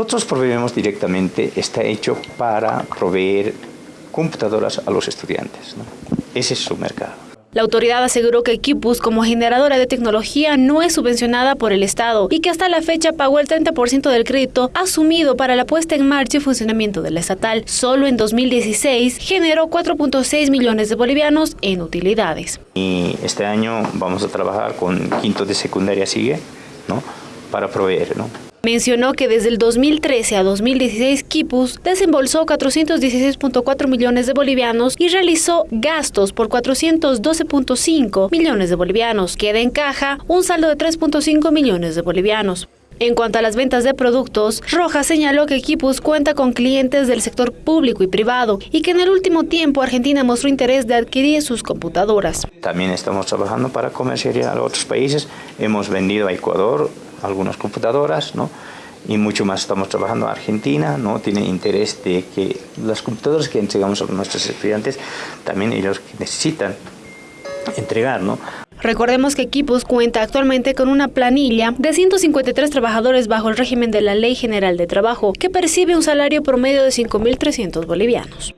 nosotros proveemos directamente, está hecho para proveer computadoras a los estudiantes. Ese es su mercado. La autoridad aseguró que Equipus, como generadora de tecnología, no es subvencionada por el Estado y que hasta la fecha pagó el 30% del crédito asumido para la puesta en marcha y funcionamiento de la estatal. Solo en 2016 generó 4.6 millones de bolivianos en utilidades. Y este año vamos a trabajar con quinto de secundaria sigue, ¿no? Para proveer, ¿no? Mencionó que desde el 2013 a 2016 Kipus desembolsó 416.4 millones de bolivianos y realizó gastos por 412.5 millones de bolivianos. Queda en caja un saldo de 3.5 millones de bolivianos. En cuanto a las ventas de productos, Rojas señaló que Kipus cuenta con clientes del sector público y privado y que en el último tiempo Argentina mostró interés de adquirir sus computadoras. También estamos trabajando para comercializar a otros países. Hemos vendido a Ecuador, algunas computadoras, ¿no? y mucho más estamos trabajando en Argentina, ¿no? tiene interés de que las computadoras que entregamos a nuestros estudiantes, también ellos necesitan entregar. ¿no? Recordemos que Equipos cuenta actualmente con una planilla de 153 trabajadores bajo el régimen de la Ley General de Trabajo, que percibe un salario promedio de 5.300 bolivianos.